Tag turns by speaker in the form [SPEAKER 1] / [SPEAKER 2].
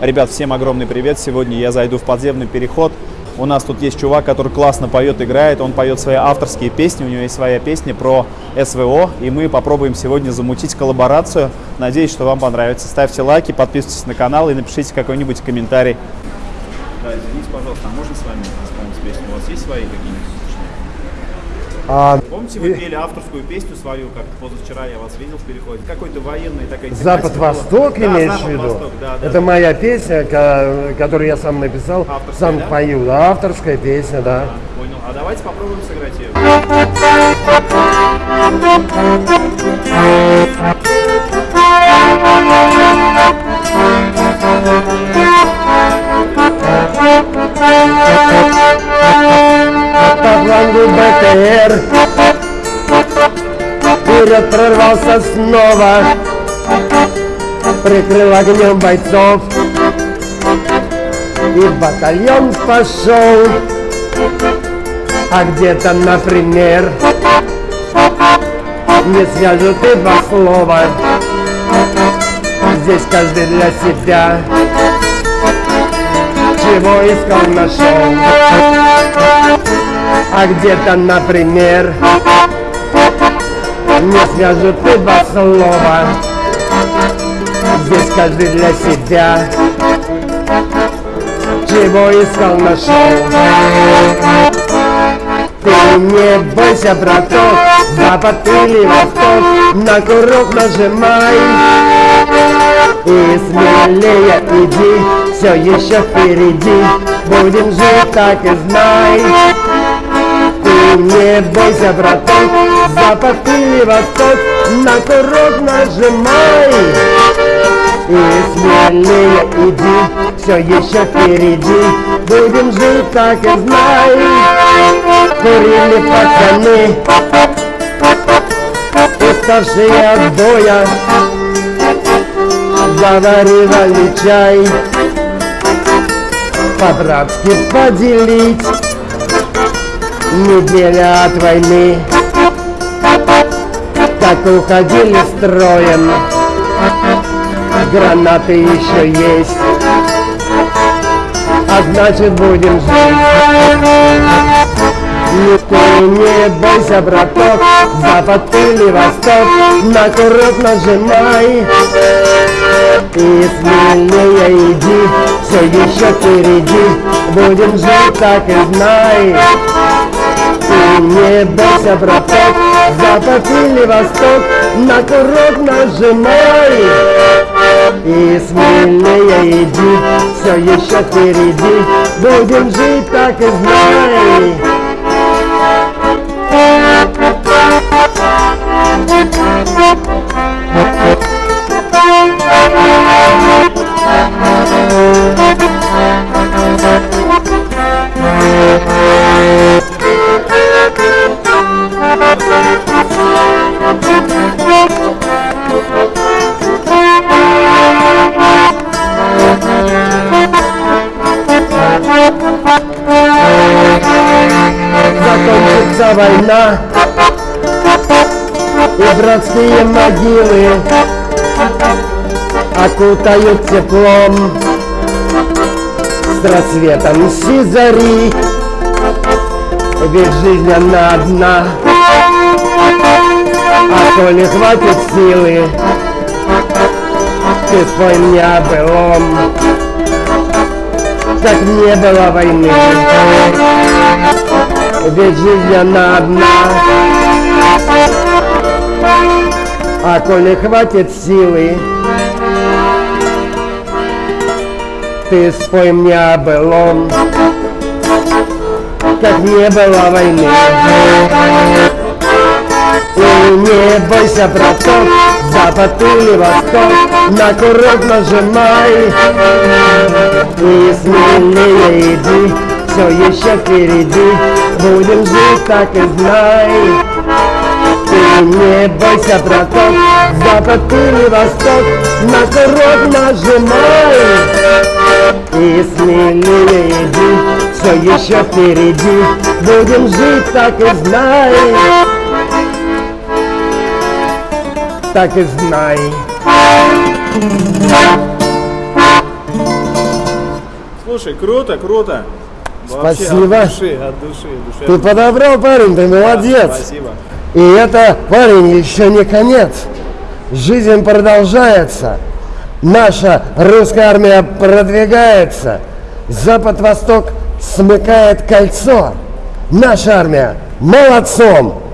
[SPEAKER 1] Ребят, всем огромный привет. Сегодня я зайду в подземный переход. У нас тут есть чувак, который классно поет, играет. Он поет свои авторские песни. У него есть своя песня про СВО. И мы попробуем сегодня замутить коллаборацию. Надеюсь, что вам понравится. Ставьте лайки, подписывайтесь на канал и напишите какой-нибудь комментарий. Да, извините, пожалуйста, а можно с вами исполнить песню? У вас есть свои какие-нибудь?
[SPEAKER 2] А,
[SPEAKER 1] Помните, вы пели авторскую песню свою, как позавчера я вас видел в переходе? Какой-то военный такая тематика
[SPEAKER 2] Запад-Восток имеешь
[SPEAKER 1] да,
[SPEAKER 2] в виду?
[SPEAKER 1] Да, да.
[SPEAKER 2] Это моя песня, которую я сам написал,
[SPEAKER 1] Авторская,
[SPEAKER 2] сам
[SPEAKER 1] да?
[SPEAKER 2] пою. Да, авторская песня, да.
[SPEAKER 1] Понял. А давайте попробуем сыграть ее.
[SPEAKER 2] БТР Вперед прорвался снова. Прикрыл огнем бойцов. И батальон пошел. А где-то, например Не свяжут и два слова. Здесь каждый для себя. Чего искал, нашел а где-то, например, не свяжут и два слова. Здесь каждый для себя, чего искал, нашел. Ты не бойся, браток, запад или восток, на курок нажимай. И смелее иди, все еще впереди, будем жить так и знай. Не бойся, браток, запад или восток, на курок нажимай. И смелее иди, все еще впереди, будем жить так и знай. Курили пацаны, уставшие от боя, заваривали чай, по-братски поделить неделя от войны. Так уходили строем. Гранаты еще есть. А значит будем жить. Ну ты не бойся, браток Запад или восток На курок нажимай. И смелее иди Все еще впереди. Будем жить так и знай не бойся, браток, запад или восток, на курок нажимай. И смелее иди, все еще впереди, будем жить так и знай. Закончится война. И братские могилы Окутают теплом С рассветом сизари. Ведь жизнь она одна А то не хватит силы. Ты спой мне о былом Как не было войны. Ведь жизнь она одна. А коли хватит силы. Ты спой мне о Как не было войны не бойся, браток Запад или восток На курок нажимай. И смелее иди Все еще впереди Будем жить так и знай. Ты не бойся, браток Запад или восток На курок нажимай. И смелее иди Все еще впереди Будем жить так и знай Так и знай
[SPEAKER 1] Слушай, круто, круто. Вообще,
[SPEAKER 2] Спасибо.
[SPEAKER 1] От души, от души, душевно.
[SPEAKER 2] Ты подобрал, парень, ты
[SPEAKER 1] Да,
[SPEAKER 2] молодец.
[SPEAKER 1] Спасибо.
[SPEAKER 2] И это, парень, еще не конец. Жизнь продолжается. Наша русская армия продвигается. Запад-восток смыкает кольцо. Наша армия молодцом.